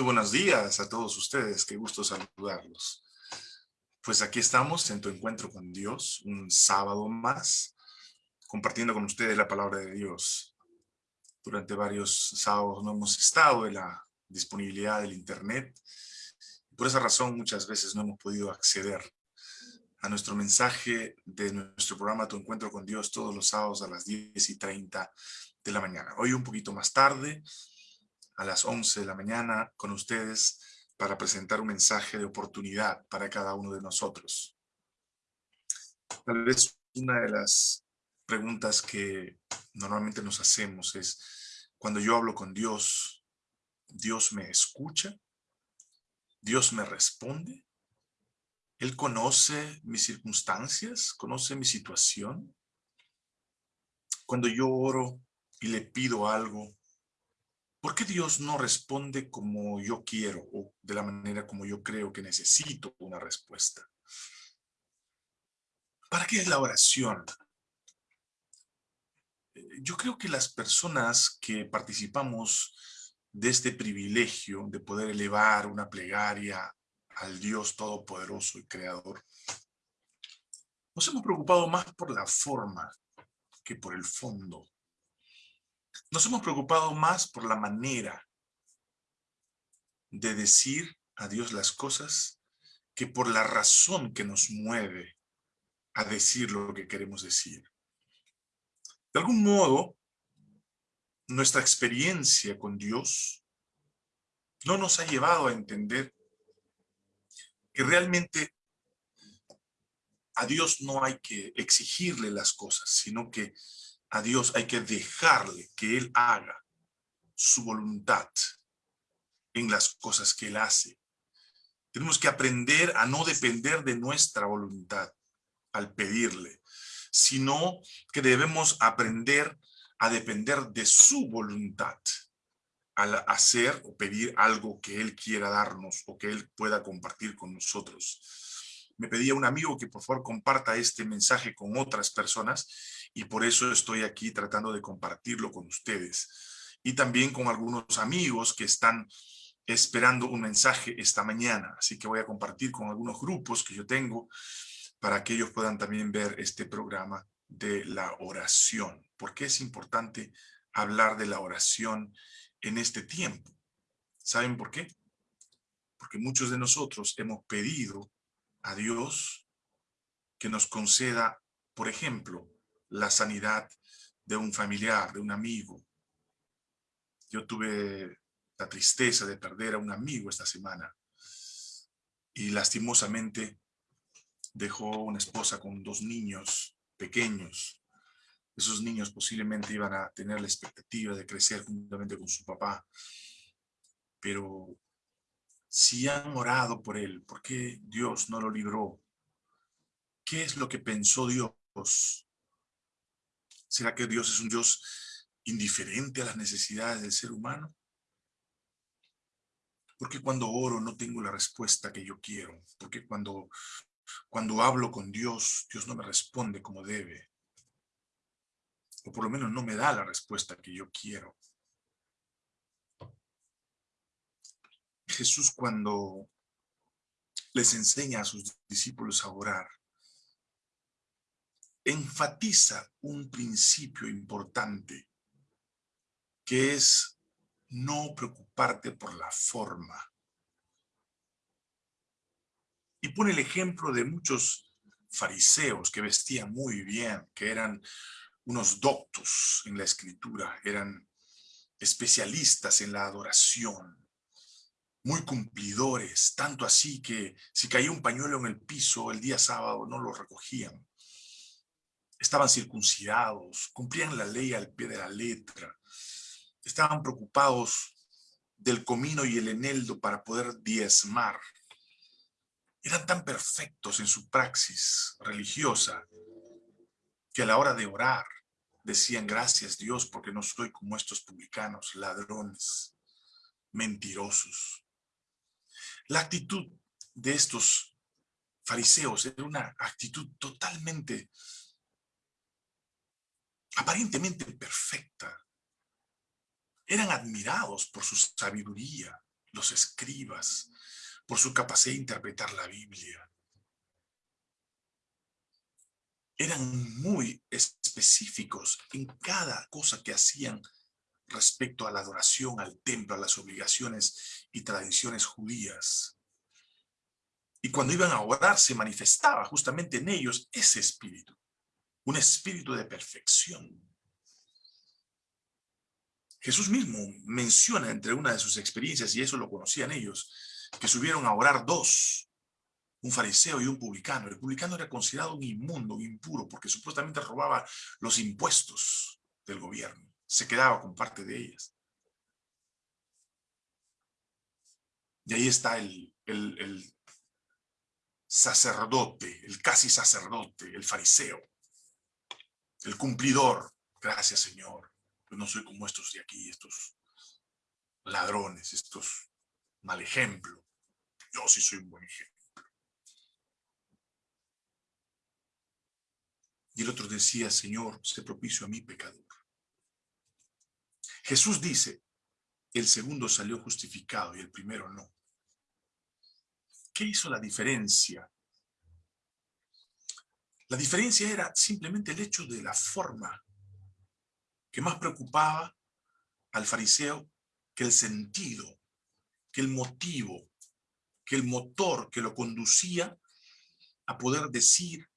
buenos días a todos ustedes, qué gusto saludarlos. Pues aquí estamos en tu encuentro con Dios, un sábado más, compartiendo con ustedes la palabra de Dios. Durante varios sábados no hemos estado en la disponibilidad del internet. Por esa razón muchas veces no hemos podido acceder a nuestro mensaje de nuestro programa Tu Encuentro con Dios todos los sábados a las 10 y 30 de la mañana. Hoy un poquito más tarde, a las 11 de la mañana con ustedes para presentar un mensaje de oportunidad para cada uno de nosotros. Tal vez una de las preguntas que normalmente nos hacemos es, cuando yo hablo con Dios, ¿Dios me escucha? ¿Dios me responde? ¿Él conoce mis circunstancias? ¿Conoce mi situación? Cuando yo oro y le pido algo, ¿Por qué Dios no responde como yo quiero o de la manera como yo creo que necesito una respuesta? ¿Para qué es la oración? Eh, yo creo que las personas que participamos de este privilegio de poder elevar una plegaria al Dios Todopoderoso y Creador, nos hemos preocupado más por la forma que por el fondo. Nos hemos preocupado más por la manera de decir a Dios las cosas que por la razón que nos mueve a decir lo que queremos decir. De algún modo, nuestra experiencia con Dios no nos ha llevado a entender que realmente a Dios no hay que exigirle las cosas, sino que a Dios hay que dejarle que Él haga su voluntad en las cosas que Él hace. Tenemos que aprender a no depender de nuestra voluntad al pedirle, sino que debemos aprender a depender de su voluntad al hacer o pedir algo que Él quiera darnos o que Él pueda compartir con nosotros. Me pedía un amigo que por favor comparta este mensaje con otras personas y por eso estoy aquí tratando de compartirlo con ustedes. Y también con algunos amigos que están esperando un mensaje esta mañana. Así que voy a compartir con algunos grupos que yo tengo para que ellos puedan también ver este programa de la oración. ¿Por qué es importante hablar de la oración en este tiempo? ¿Saben por qué? Porque muchos de nosotros hemos pedido a Dios que nos conceda, por ejemplo, la sanidad de un familiar, de un amigo. Yo tuve la tristeza de perder a un amigo esta semana y lastimosamente dejó una esposa con dos niños pequeños. Esos niños posiblemente iban a tener la expectativa de crecer juntamente con su papá. Pero si han orado por él, ¿por qué Dios no lo libró? ¿Qué es lo que pensó Dios ¿Será que Dios es un Dios indiferente a las necesidades del ser humano? Porque cuando oro no tengo la respuesta que yo quiero. Porque cuando, cuando hablo con Dios, Dios no me responde como debe. O por lo menos no me da la respuesta que yo quiero. Jesús cuando les enseña a sus discípulos a orar, enfatiza un principio importante, que es no preocuparte por la forma. Y pone el ejemplo de muchos fariseos que vestían muy bien, que eran unos doctos en la escritura, eran especialistas en la adoración, muy cumplidores, tanto así que si caía un pañuelo en el piso el día sábado no lo recogían estaban circuncidados, cumplían la ley al pie de la letra, estaban preocupados del comino y el eneldo para poder diezmar. Eran tan perfectos en su praxis religiosa que a la hora de orar decían gracias Dios porque no soy como estos publicanos, ladrones, mentirosos. La actitud de estos fariseos era una actitud totalmente aparentemente perfecta. Eran admirados por su sabiduría, los escribas, por su capacidad de interpretar la Biblia. Eran muy específicos en cada cosa que hacían respecto a la adoración, al templo, a las obligaciones y tradiciones judías. Y cuando iban a orar se manifestaba justamente en ellos ese espíritu, un espíritu de perfección. Jesús mismo menciona entre una de sus experiencias, y eso lo conocían ellos, que subieron a orar dos, un fariseo y un publicano. El publicano era considerado un inmundo, un impuro, porque supuestamente robaba los impuestos del gobierno. Se quedaba con parte de ellas. Y ahí está el, el sacerdote, el casi sacerdote, el fariseo, el cumplidor. Gracias, Señor. Yo no soy como estos de aquí, estos ladrones, estos mal ejemplo. Yo sí soy un buen ejemplo. Y el otro decía, Señor, se propicio a mi pecador. Jesús dice, el segundo salió justificado y el primero no. ¿Qué hizo la diferencia? La diferencia era simplemente el hecho de la forma que más preocupaba al fariseo que el sentido, que el motivo, que el motor que lo conducía a poder decir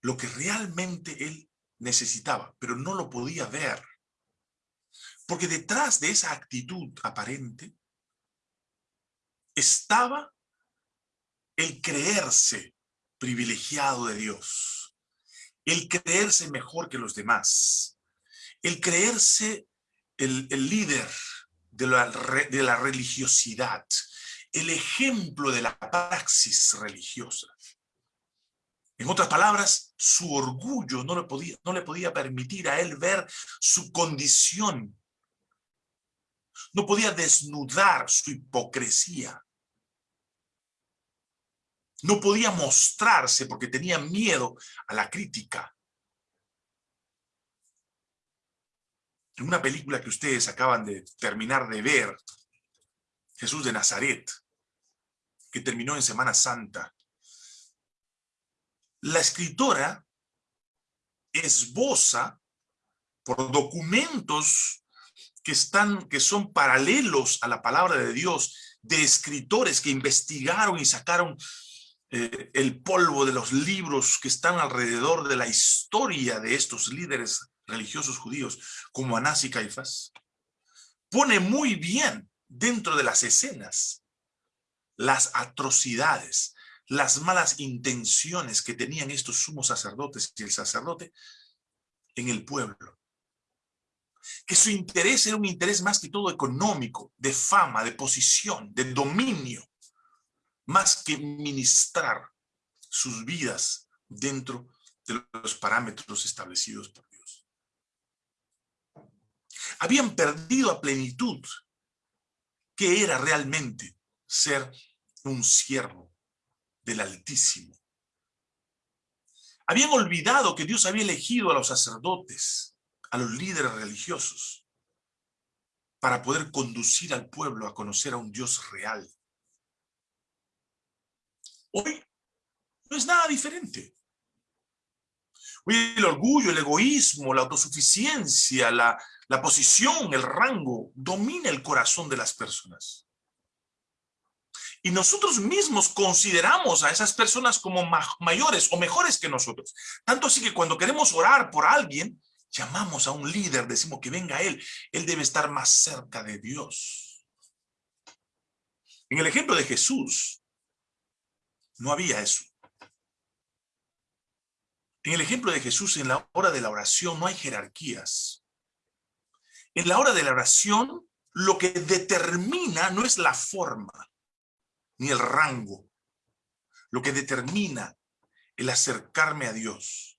lo que realmente él necesitaba, pero no lo podía ver. Porque detrás de esa actitud aparente estaba el creerse privilegiado de Dios, el creerse mejor que los demás, el creerse el, líder de la, religiosidad, el ejemplo de la praxis religiosa. En otras palabras, su orgullo no le, podía, no le podía permitir a él ver su condición. No podía desnudar su hipocresía. No podía mostrarse porque tenía miedo a la crítica. En una película que ustedes acaban de terminar de ver, Jesús de Nazaret, que terminó en Semana Santa, la escritora esboza por documentos que, están, que son paralelos a la palabra de Dios, de escritores que investigaron y sacaron eh, el polvo de los libros que están alrededor de la historia de estos líderes religiosos judíos, como Anás y Caifás, pone muy bien dentro de las escenas las atrocidades, las malas intenciones que tenían estos sumos sacerdotes y el sacerdote en el pueblo. Que su interés era un interés más que todo económico, de fama, de posición, de dominio más que ministrar sus vidas dentro de los parámetros establecidos por Dios. Habían perdido a plenitud qué era realmente ser un siervo del Altísimo. Habían olvidado que Dios había elegido a los sacerdotes, a los líderes religiosos, para poder conducir al pueblo a conocer a un Dios real, Hoy no es nada diferente. Hoy el orgullo, el egoísmo, la autosuficiencia, la, la posición, el rango, domina el corazón de las personas. Y nosotros mismos consideramos a esas personas como mayores o mejores que nosotros. Tanto así que cuando queremos orar por alguien, llamamos a un líder, decimos que venga él. Él debe estar más cerca de Dios. En el ejemplo de Jesús, no había eso. En el ejemplo de Jesús, en la hora de la oración no hay jerarquías. En la hora de la oración, lo que determina no es la forma, ni el rango. Lo que determina el acercarme a Dios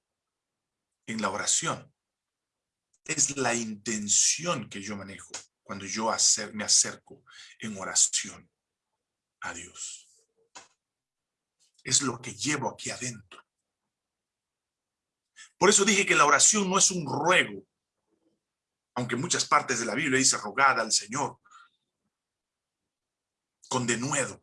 en la oración es la intención que yo manejo cuando yo me acerco en oración a Dios es lo que llevo aquí adentro. Por eso dije que la oración no es un ruego, aunque muchas partes de la Biblia dice rogada al Señor. con denuedo.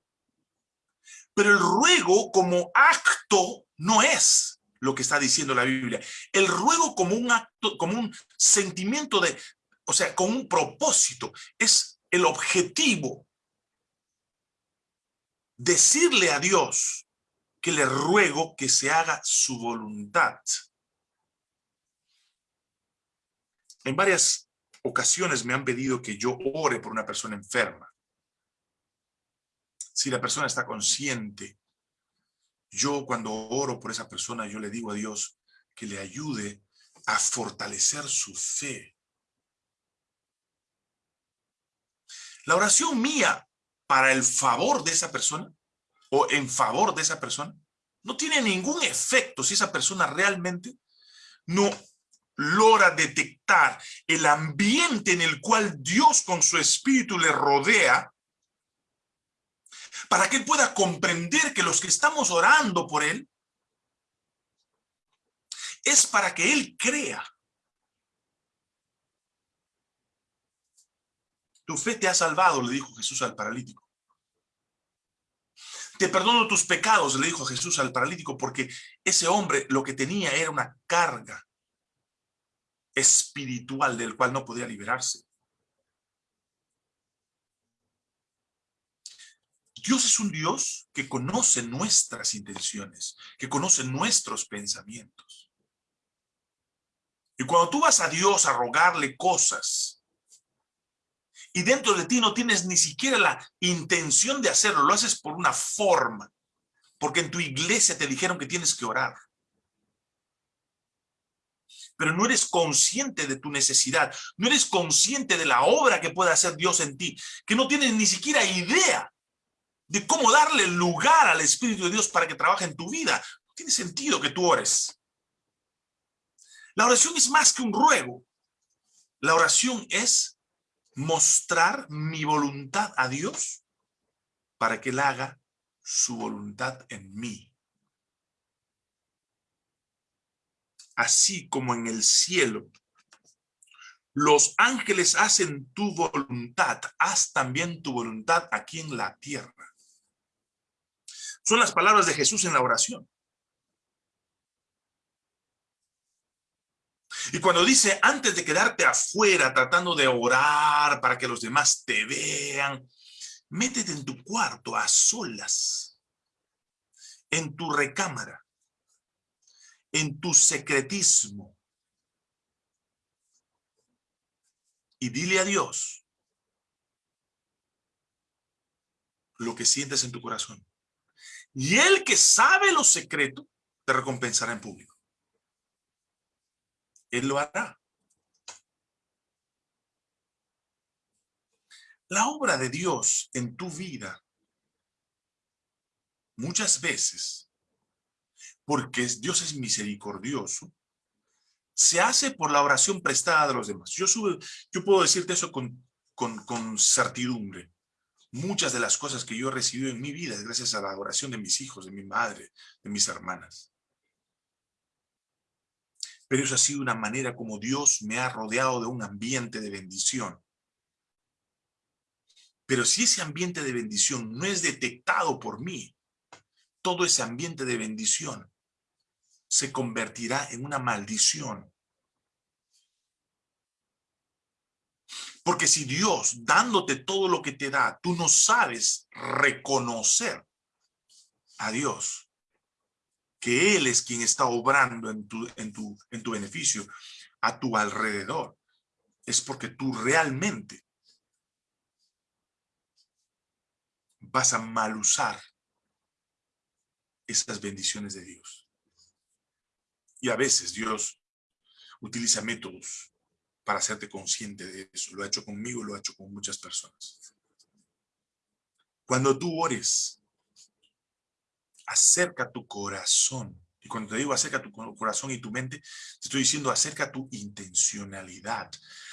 Pero el ruego como acto no es lo que está diciendo la Biblia. El ruego como un acto, como un sentimiento de, o sea, con un propósito, es el objetivo. Decirle a Dios que le ruego que se haga su voluntad. En varias ocasiones me han pedido que yo ore por una persona enferma. Si la persona está consciente, yo cuando oro por esa persona, yo le digo a Dios que le ayude a fortalecer su fe. La oración mía para el favor de esa persona o en favor de esa persona no tiene ningún efecto si esa persona realmente no logra detectar el ambiente en el cual Dios con su espíritu le rodea para que él pueda comprender que los que estamos orando por él es para que él crea. Tu fe te ha salvado, le dijo Jesús al paralítico. Te perdono tus pecados, le dijo Jesús al paralítico, porque ese hombre lo que tenía era una carga espiritual del cual no podía liberarse. Dios es un Dios que conoce nuestras intenciones, que conoce nuestros pensamientos. Y cuando tú vas a Dios a rogarle cosas, y dentro de ti no tienes ni siquiera la intención de hacerlo, lo haces por una forma, porque en tu iglesia te dijeron que tienes que orar. Pero no eres consciente de tu necesidad, no eres consciente de la obra que puede hacer Dios en ti, que no tienes ni siquiera idea de cómo darle lugar al Espíritu de Dios para que trabaje en tu vida. No tiene sentido que tú ores. La oración es más que un ruego. La oración es mostrar mi voluntad a Dios para que Él haga su voluntad en mí. Así como en el cielo los ángeles hacen tu voluntad, haz también tu voluntad aquí en la tierra. Son las palabras de Jesús en la oración. Y cuando dice, antes de quedarte afuera tratando de orar para que los demás te vean, métete en tu cuarto a solas, en tu recámara, en tu secretismo. Y dile a Dios lo que sientes en tu corazón. Y Él que sabe lo secreto, te recompensará en público. Él lo hará. La obra de Dios en tu vida, muchas veces, porque Dios es misericordioso, se hace por la oración prestada de los demás. Yo, yo puedo decirte eso con, con, con certidumbre. Muchas de las cosas que yo he recibido en mi vida es gracias a la oración de mis hijos, de mi madre, de mis hermanas pero eso ha sido una manera como Dios me ha rodeado de un ambiente de bendición. Pero si ese ambiente de bendición no es detectado por mí, todo ese ambiente de bendición se convertirá en una maldición. Porque si Dios, dándote todo lo que te da, tú no sabes reconocer a Dios, que Él es quien está obrando en tu, en tu, en tu beneficio a tu alrededor. Es porque tú realmente vas a mal usar esas bendiciones de Dios. Y a veces Dios utiliza métodos para hacerte consciente de eso. Lo ha hecho conmigo, lo ha hecho con muchas personas. Cuando tú ores acerca tu corazón. Y cuando te digo acerca tu corazón y tu mente, te estoy diciendo acerca tu intencionalidad,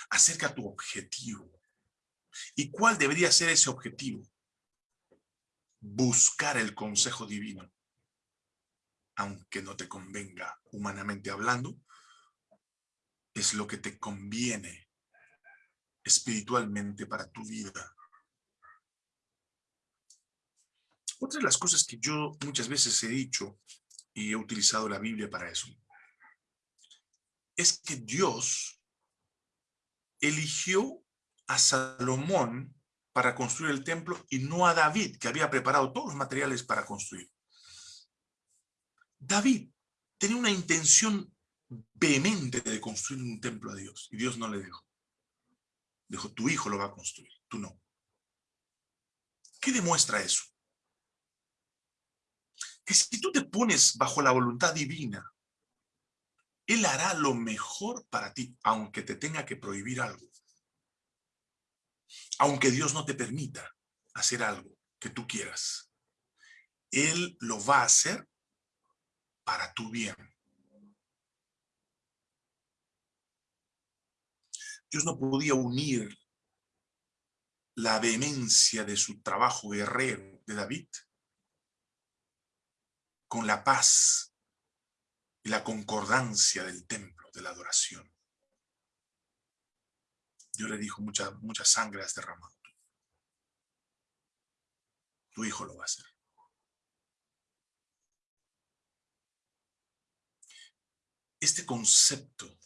acerca tu objetivo. ¿Y cuál debería ser ese objetivo? Buscar el consejo divino. Aunque no te convenga humanamente hablando, es lo que te conviene espiritualmente para tu vida. otra de las cosas que yo muchas veces he dicho y he utilizado la Biblia para eso, es que Dios eligió a Salomón para construir el templo y no a David, que había preparado todos los materiales para construir. David tenía una intención vehemente de construir un templo a Dios y Dios no le dejó. Dijo, tu hijo lo va a construir, tú no. ¿Qué demuestra eso? Que si tú te pones bajo la voluntad divina, Él hará lo mejor para ti, aunque te tenga que prohibir algo. Aunque Dios no te permita hacer algo que tú quieras. Él lo va a hacer para tu bien. Dios no podía unir la vehemencia de su trabajo guerrero de David con la paz y la concordancia del templo, de la adoración. Dios le dijo, mucha, mucha sangre has derramado. Tu hijo lo va a hacer. Este concepto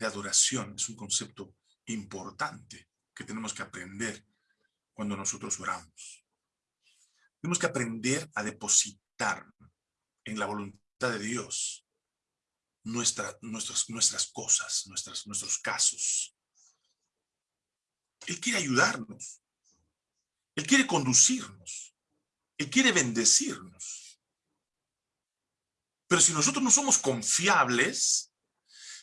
de adoración es un concepto importante que tenemos que aprender cuando nosotros oramos. Tenemos que aprender a depositar en la voluntad de Dios nuestra, nuestras, nuestras cosas, nuestros casos. Él quiere ayudarnos. Él quiere conducirnos. Él quiere bendecirnos. Pero si nosotros no somos confiables,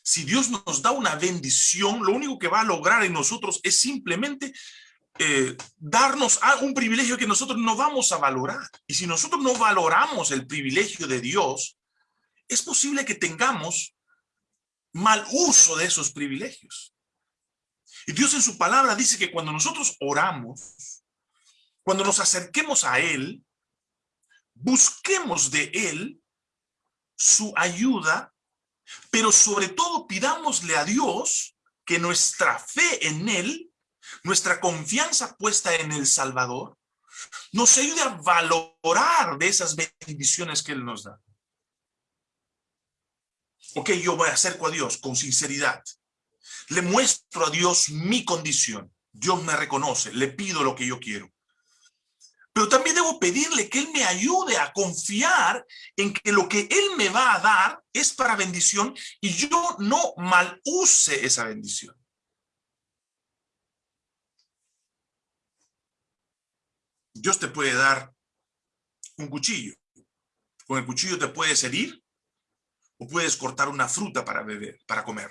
si Dios nos da una bendición, lo único que va a lograr en nosotros es simplemente eh, darnos un privilegio que nosotros no vamos a valorar. Y si nosotros no valoramos el privilegio de Dios, es posible que tengamos mal uso de esos privilegios. Y Dios en su palabra dice que cuando nosotros oramos, cuando nos acerquemos a Él, busquemos de Él su ayuda pero sobre todo pidámosle a Dios que nuestra fe en Él, nuestra confianza puesta en el Salvador, nos ayude a valorar de esas bendiciones que Él nos da. Ok, yo voy acerco a Dios con sinceridad. Le muestro a Dios mi condición. Dios me reconoce, le pido lo que yo quiero. Pero también debo pedirle que Él me ayude a confiar en que lo que Él me va a dar es para bendición y yo no mal use esa bendición. Dios te puede dar un cuchillo. Con el cuchillo te puedes herir o puedes cortar una fruta para beber, para comer.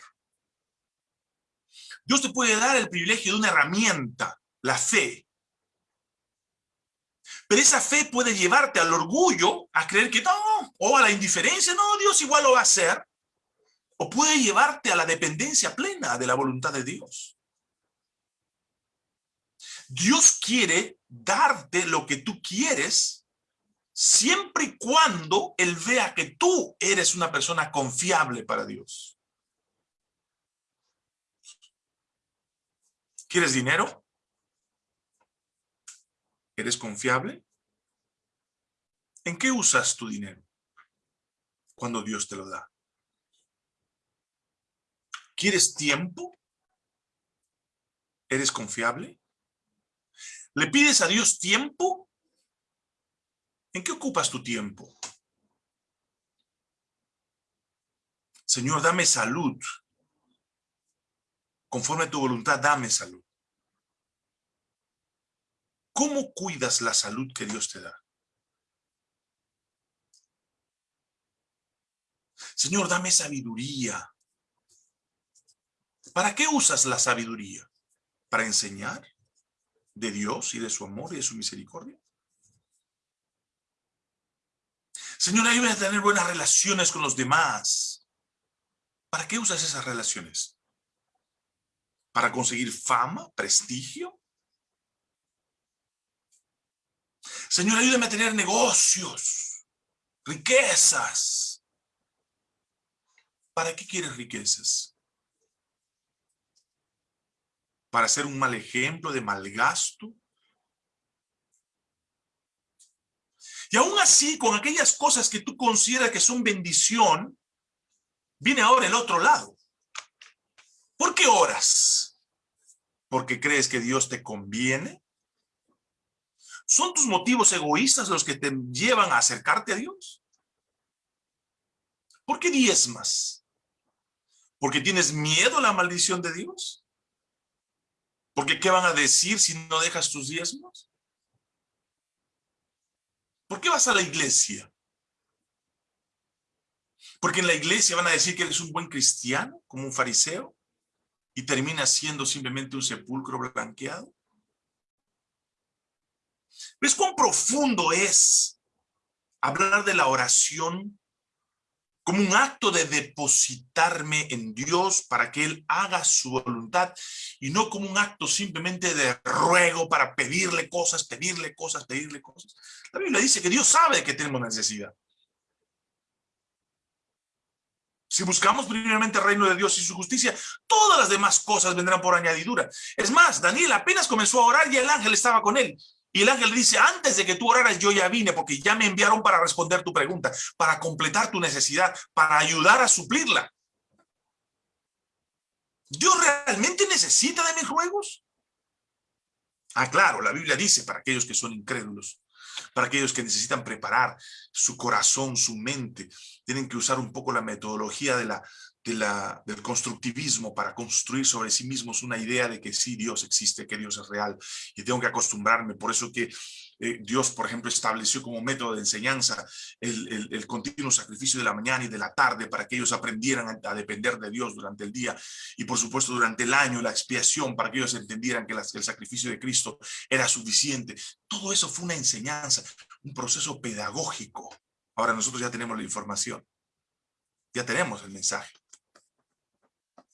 Dios te puede dar el privilegio de una herramienta, la fe, pero esa fe puede llevarte al orgullo, a creer que no, o a la indiferencia, no, Dios igual lo va a hacer. O puede llevarte a la dependencia plena de la voluntad de Dios. Dios quiere darte lo que tú quieres siempre y cuando Él vea que tú eres una persona confiable para Dios. ¿Quieres dinero? ¿Eres confiable? ¿En qué usas tu dinero cuando Dios te lo da? ¿Quieres tiempo? ¿Eres confiable? ¿Le pides a Dios tiempo? ¿En qué ocupas tu tiempo? Señor, dame salud. Conforme a tu voluntad, dame salud. ¿Cómo cuidas la salud que Dios te da? Señor, dame sabiduría. ¿Para qué usas la sabiduría? ¿Para enseñar de Dios y de su amor y de su misericordia? Señor, ayúdame a tener buenas relaciones con los demás. ¿Para qué usas esas relaciones? ¿Para conseguir fama, prestigio? Señor, ayúdame a tener negocios, riquezas. ¿Para qué quieres riquezas? ¿Para ser un mal ejemplo de mal gasto? Y aún así, con aquellas cosas que tú consideras que son bendición, viene ahora el otro lado. ¿Por qué oras? ¿Porque crees que Dios te conviene? ¿Son tus motivos egoístas los que te llevan a acercarte a Dios? ¿Por qué diezmas? ¿Porque tienes miedo a la maldición de Dios? ¿Porque qué van a decir si no dejas tus diezmos? ¿Por qué vas a la iglesia? Porque en la iglesia van a decir que eres un buen cristiano, como un fariseo, y termina siendo simplemente un sepulcro blanqueado. ¿Ves cuán profundo es hablar de la oración como un acto de depositarme en Dios para que Él haga su voluntad y no como un acto simplemente de ruego para pedirle cosas, pedirle cosas, pedirle cosas. La Biblia dice que Dios sabe que tenemos necesidad. Si buscamos primeramente el reino de Dios y su justicia, todas las demás cosas vendrán por añadidura. Es más, Daniel apenas comenzó a orar y el ángel estaba con él. Y el ángel dice, antes de que tú oraras, yo ya vine, porque ya me enviaron para responder tu pregunta, para completar tu necesidad, para ayudar a suplirla. ¿Dios realmente necesita de mis ruegos? Ah, claro, la Biblia dice para aquellos que son incrédulos, para aquellos que necesitan preparar su corazón, su mente, tienen que usar un poco la metodología de la, del constructivismo para construir sobre sí mismos una idea de que sí, Dios existe, que Dios es real y tengo que acostumbrarme. Por eso que eh, Dios, por ejemplo, estableció como método de enseñanza el, continuo sacrificio de la mañana y de la tarde para que ellos aprendieran a, depender de Dios durante el día y por supuesto durante el año la expiación para que ellos entendieran que el sacrificio de Cristo era suficiente. Todo eso fue una enseñanza, un proceso pedagógico. Ahora nosotros ya tenemos la información, ya tenemos el mensaje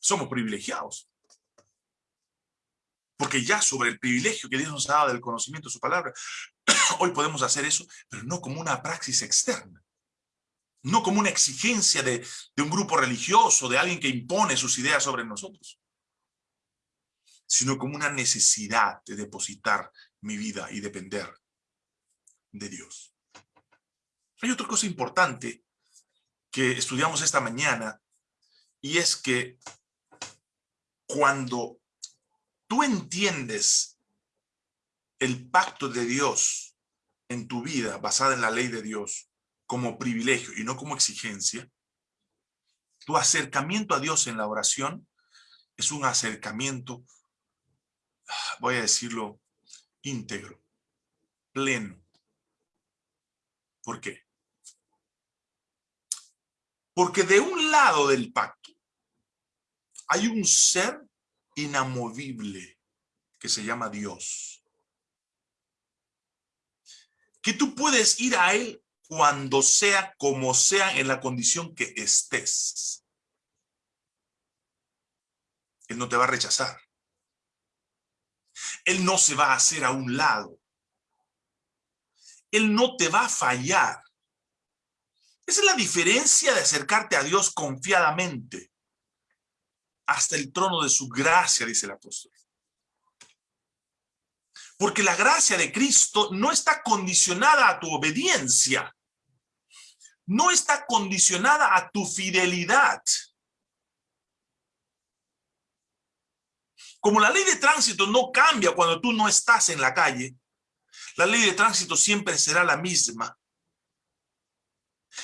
somos privilegiados. Porque ya sobre el privilegio que Dios nos ha dado del conocimiento de su palabra, hoy podemos hacer eso, pero no como una praxis externa. No como una exigencia de, de un grupo religioso, de alguien que impone sus ideas sobre nosotros. Sino como una necesidad de depositar mi vida y depender de Dios. Hay otra cosa importante que estudiamos esta mañana y es que cuando tú entiendes el pacto de Dios en tu vida, basada en la ley de Dios, como privilegio y no como exigencia, tu acercamiento a Dios en la oración es un acercamiento, voy a decirlo, íntegro, pleno. ¿Por qué? Porque de un lado del pacto hay un ser inamovible que se llama Dios. Que tú puedes ir a Él cuando sea como sea en la condición que estés. Él no te va a rechazar. Él no se va a hacer a un lado. Él no te va a fallar. Esa es la diferencia de acercarte a Dios confiadamente hasta el trono de su gracia, dice el apóstol. Porque la gracia de Cristo no está condicionada a tu obediencia. No está condicionada a tu fidelidad. Como la ley de tránsito no cambia cuando tú no estás en la calle, la ley de tránsito siempre será la misma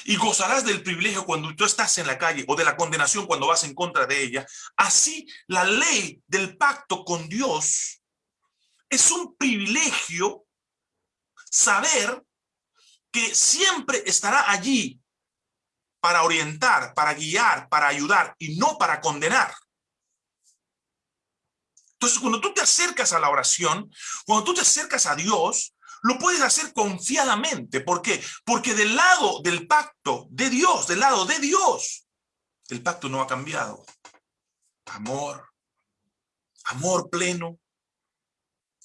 y gozarás del privilegio cuando tú estás en la calle o de la condenación cuando vas en contra de ella. Así, la ley del pacto con Dios es un privilegio saber que siempre estará allí para orientar, para guiar, para ayudar y no para condenar. Entonces, cuando tú te acercas a la oración, cuando tú te acercas a Dios, lo puedes hacer confiadamente. ¿Por qué? Porque del lado del pacto de Dios, del lado de Dios, el pacto no ha cambiado. Amor, amor pleno,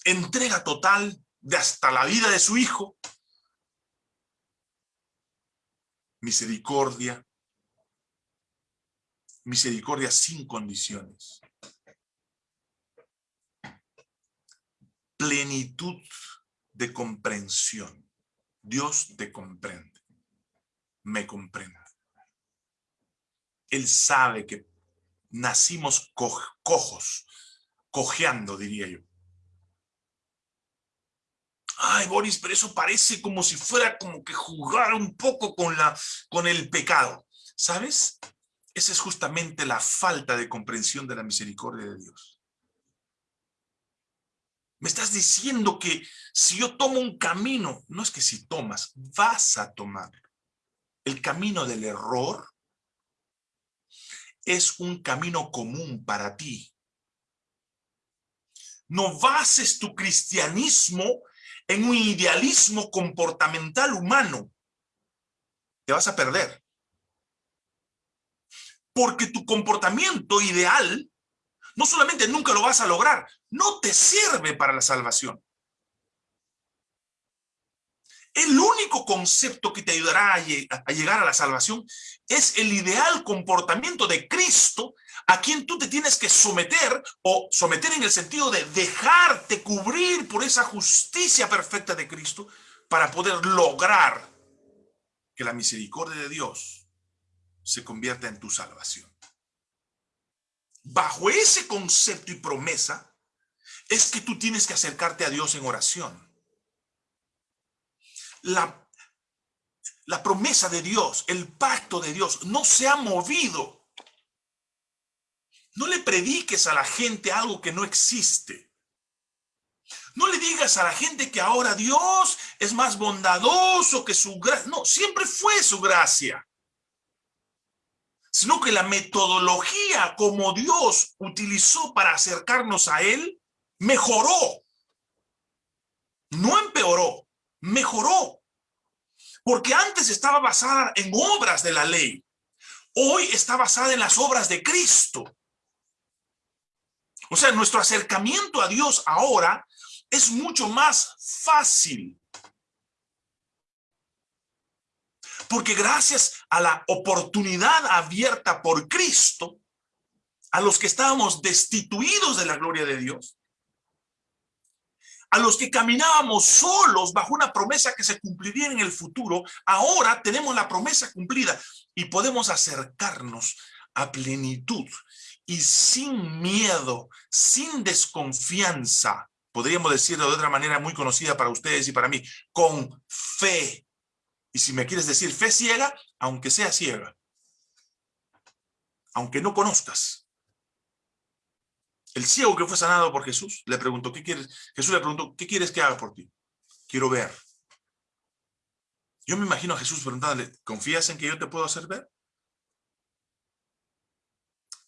entrega total de hasta la vida de su hijo, misericordia, misericordia sin condiciones, plenitud de comprensión. Dios te comprende, me comprende. Él sabe que nacimos cojos, cojeando, diría yo. Ay, Boris, pero eso parece como si fuera como que jugar un poco con, la, con el pecado. ¿Sabes? Esa es justamente la falta de comprensión de la misericordia de Dios. Me estás diciendo que si yo tomo un camino, no es que si tomas, vas a tomar el camino del error, es un camino común para ti. No bases tu cristianismo en un idealismo comportamental humano. Te vas a perder. Porque tu comportamiento ideal, no solamente nunca lo vas a lograr, no te sirve para la salvación. El único concepto que te ayudará a, llegar a la salvación es el ideal comportamiento de Cristo a quien tú te tienes que someter o someter en el sentido de dejarte cubrir por esa justicia perfecta de Cristo para poder lograr que la misericordia de Dios se convierta en tu salvación. Bajo ese concepto y promesa es que tú tienes que acercarte a Dios en oración la, la promesa de Dios, el pacto de Dios, no se ha movido. No le prediques a la gente algo que no existe. No le digas a la gente que ahora Dios es más bondadoso que su gracia. No, siempre fue su gracia. Sino que la metodología como Dios utilizó para acercarnos a Él, mejoró. No empeoró mejoró. Porque antes estaba basada en obras de la ley. Hoy está basada en las obras de Cristo. O sea, nuestro acercamiento a Dios ahora es mucho más fácil. Porque gracias a la oportunidad abierta por Cristo, a los que estábamos destituidos de la gloria de Dios, a los que caminábamos solos bajo una promesa que se cumpliría en el futuro, ahora tenemos la promesa cumplida y podemos acercarnos a plenitud y sin miedo, sin desconfianza, podríamos decirlo de otra manera muy conocida para ustedes y para mí, con fe. Y si me quieres decir fe ciega, aunque sea ciega, aunque no conozcas, el ciego que fue sanado por Jesús le preguntó, ¿qué quieres? Jesús le preguntó, ¿qué quieres que haga por ti? Quiero ver. Yo me imagino a Jesús preguntándole, ¿confías en que yo te puedo hacer ver?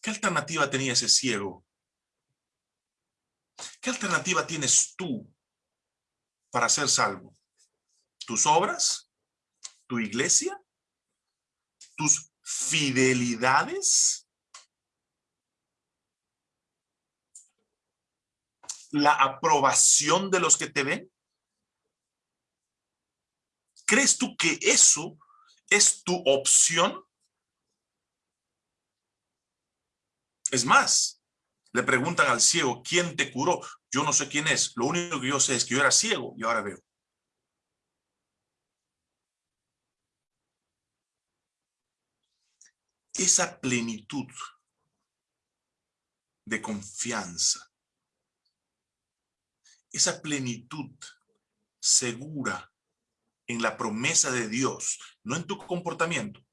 ¿Qué alternativa tenía ese ciego? ¿Qué alternativa tienes tú para ser salvo? ¿Tus obras? ¿Tu iglesia? ¿Tus fidelidades? la aprobación de los que te ven? ¿Crees tú que eso es tu opción? Es más, le preguntan al ciego, ¿quién te curó? Yo no sé quién es, lo único que yo sé es que yo era ciego y ahora veo. Esa plenitud de confianza esa plenitud segura en la promesa de Dios, no en tu comportamiento,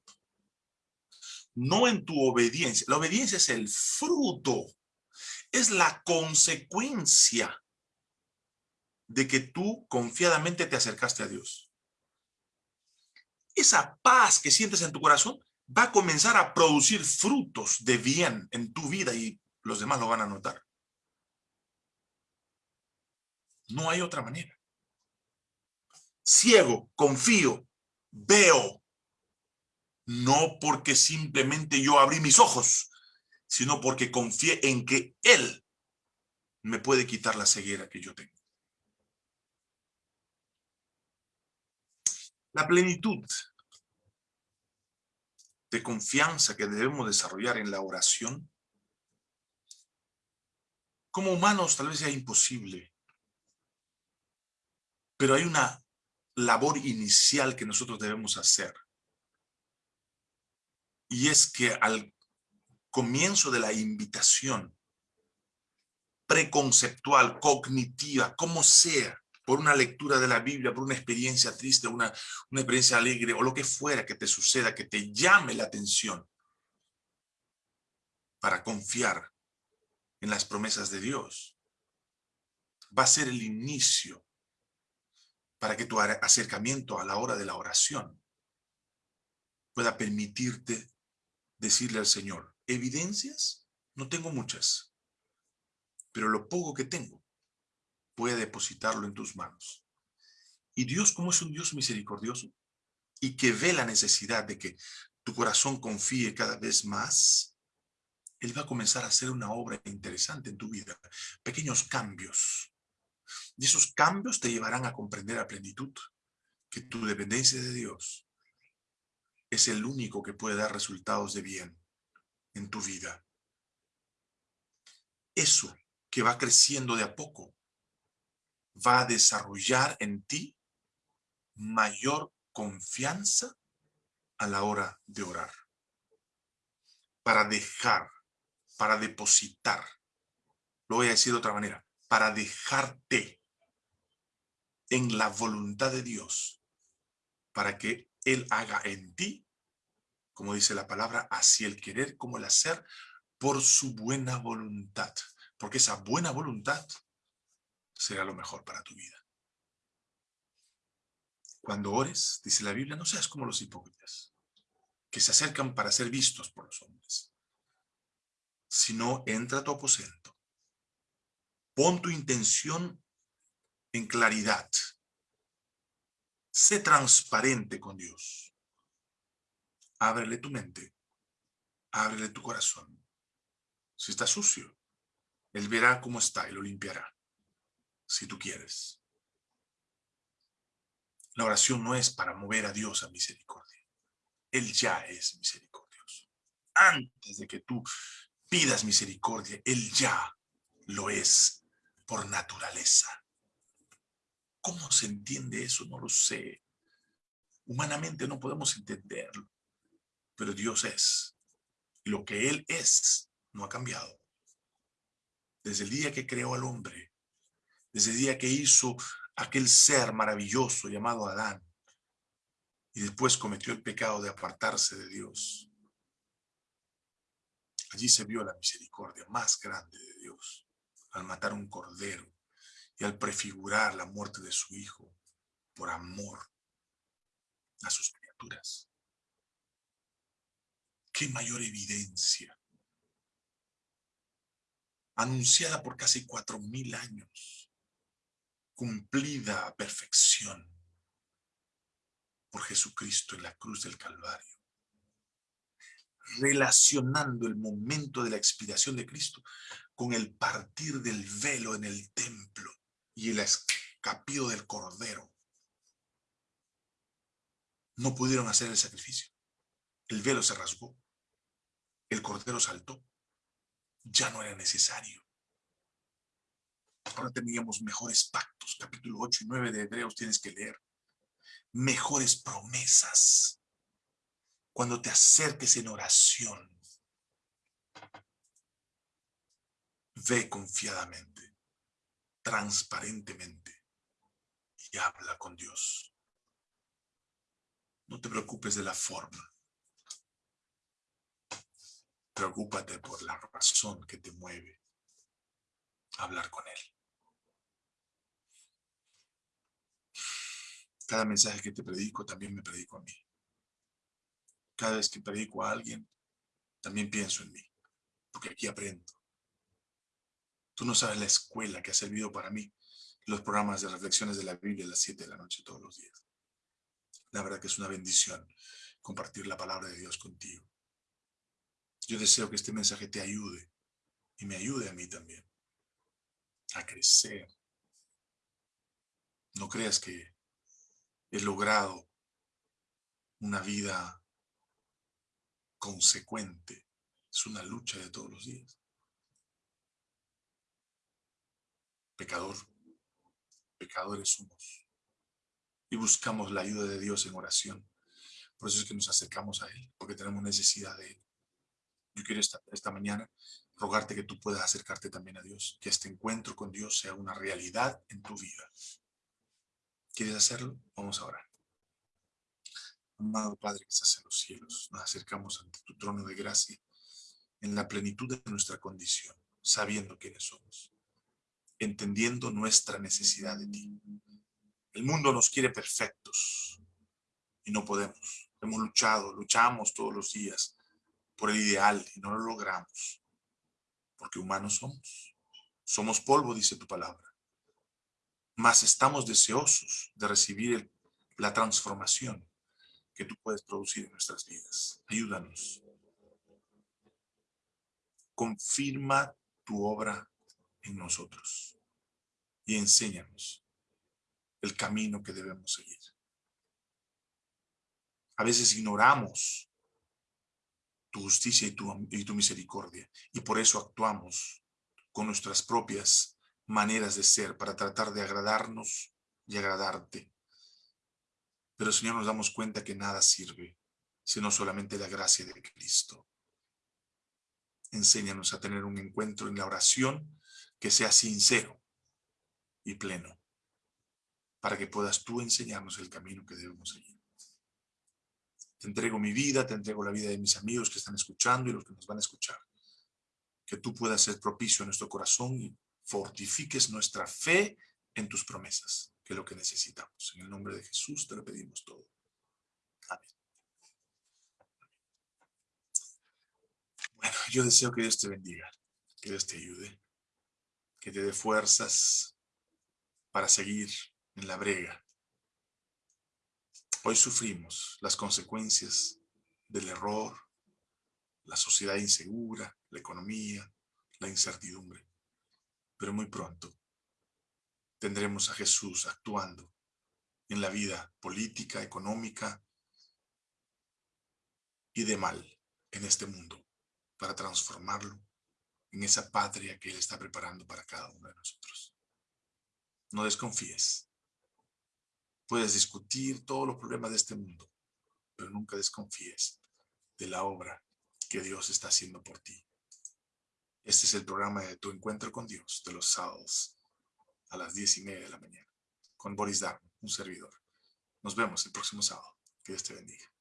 no en tu obediencia. La obediencia es el fruto, es la consecuencia de que tú confiadamente te acercaste a Dios. Esa paz que sientes en tu corazón va a comenzar a producir frutos de bien en tu vida y los demás lo van a notar. No hay otra manera. Ciego, confío, veo. No porque simplemente yo abrí mis ojos, sino porque confié en que Él me puede quitar la ceguera que yo tengo. La plenitud de confianza que debemos desarrollar en la oración, como humanos tal vez sea imposible pero hay una labor inicial que nosotros debemos hacer. Y es que al comienzo de la invitación preconceptual, cognitiva, como sea, por una lectura de la Biblia, por una experiencia triste, una, una experiencia alegre o lo que fuera que te suceda, que te llame la atención para confiar en las promesas de Dios. Va a ser el inicio para que tu acercamiento a la hora de la oración pueda permitirte decirle al Señor, ¿evidencias? No tengo muchas, pero lo poco que tengo, a depositarlo en tus manos. Y Dios, como es un Dios misericordioso y que ve la necesidad de que tu corazón confíe cada vez más, Él va a comenzar a hacer una obra interesante en tu vida. Pequeños cambios. Y esos cambios te llevarán a comprender a plenitud que tu dependencia de Dios es el único que puede dar resultados de bien en tu vida. Eso que va creciendo de a poco va a desarrollar en ti mayor confianza a la hora de orar. Para dejar, para depositar, lo voy a decir de otra manera, para dejarte en la voluntad de Dios, para que Él haga en ti, como dice la palabra, así el querer como el hacer, por su buena voluntad. Porque esa buena voluntad será lo mejor para tu vida. Cuando ores, dice la Biblia, no seas como los hipócritas, que se acercan para ser vistos por los hombres, sino entra a tu aposento. Pon tu intención en claridad. Sé transparente con Dios. Ábrele tu mente. Ábrele tu corazón. Si está sucio, Él verá cómo está y lo limpiará si tú quieres. La oración no es para mover a Dios a misericordia. Él ya es misericordioso. Antes de que tú pidas misericordia, Él ya lo es por naturaleza. ¿Cómo se entiende eso? No lo sé. Humanamente no podemos entenderlo, pero Dios es. Y lo que Él es no ha cambiado. Desde el día que creó al hombre, desde el día que hizo aquel ser maravilloso llamado Adán, y después cometió el pecado de apartarse de Dios. Allí se vio la misericordia más grande de Dios, al matar un cordero y al prefigurar la muerte de su hijo por amor a sus criaturas. ¿Qué mayor evidencia? Anunciada por casi cuatro mil años cumplida a perfección por Jesucristo en la cruz del Calvario. Relacionando el momento de la expiración de Cristo con el partir del velo en el templo y el escapío del cordero. No pudieron hacer el sacrificio. El velo se rasgó. El cordero saltó. Ya no era necesario. Ahora teníamos mejores pactos. Capítulo 8 y 9 de Hebreos tienes que leer. Mejores promesas. Cuando te acerques en oración, ve confiadamente, transparentemente y habla con Dios. No te preocupes de la forma. Preocúpate por la razón que te mueve hablar con Él. Cada mensaje que te predico también me predico a mí. Cada vez que predico a alguien, también pienso en mí, porque aquí aprendo. Tú no sabes la escuela que ha servido para mí, los programas de reflexiones de la Biblia a las 7 de la noche todos los días. La verdad que es una bendición compartir la palabra de Dios contigo. Yo deseo que este mensaje te ayude y me ayude a mí también a crecer. No creas que he logrado una vida consecuente. Es una lucha de todos los días. Pecador, pecadores somos. y buscamos la ayuda de Dios en oración. Por eso es que nos acercamos a Él, porque tenemos necesidad de Él. Yo quiero esta, esta mañana rogarte que tú puedas acercarte también a Dios, que este encuentro con Dios sea una realidad en tu vida. ¿Quieres hacerlo? Vamos a orar. Amado Padre que estás en los cielos, nos acercamos ante tu trono de gracia en la plenitud de nuestra condición, sabiendo quiénes somos, entendiendo nuestra necesidad de ti. El mundo nos quiere perfectos y no podemos. Hemos luchado, luchamos todos los días por el ideal y no lo logramos, porque humanos somos. Somos polvo, dice tu palabra. Mas estamos deseosos de recibir la transformación que tú puedes producir en nuestras vidas. Ayúdanos. Confirma tu obra en nosotros y enséñanos el camino que debemos seguir. A veces ignoramos tu justicia y tu, y tu misericordia y por eso actuamos con nuestras propias maneras de ser para tratar de agradarnos y agradarte. Pero Señor, nos damos cuenta que nada sirve, sino solamente la gracia de Cristo. Enséñanos a tener un encuentro en la oración que sea sincero y pleno, para que puedas tú enseñarnos el camino que debemos seguir. Te entrego mi vida, te entrego la vida de mis amigos que están escuchando y los que nos van a escuchar. Que tú puedas ser propicio a nuestro corazón y fortifiques nuestra fe en tus promesas que lo que necesitamos. En el nombre de Jesús te lo pedimos todo. Amén. Bueno, yo deseo que Dios te bendiga, que Dios te ayude, que te dé fuerzas para seguir en la brega. Hoy sufrimos las consecuencias del error, la sociedad insegura, la economía, la incertidumbre. Pero muy pronto tendremos a Jesús actuando en la vida política, económica y de mal en este mundo para transformarlo en esa patria que Él está preparando para cada uno de nosotros. No desconfíes. Puedes discutir todos los problemas de este mundo, pero nunca desconfíes de la obra que Dios está haciendo por ti. Este es el programa de tu encuentro con Dios de los sábados a las diez y media de la mañana con Boris Darmo, un servidor. Nos vemos el próximo sábado. Que Dios te bendiga.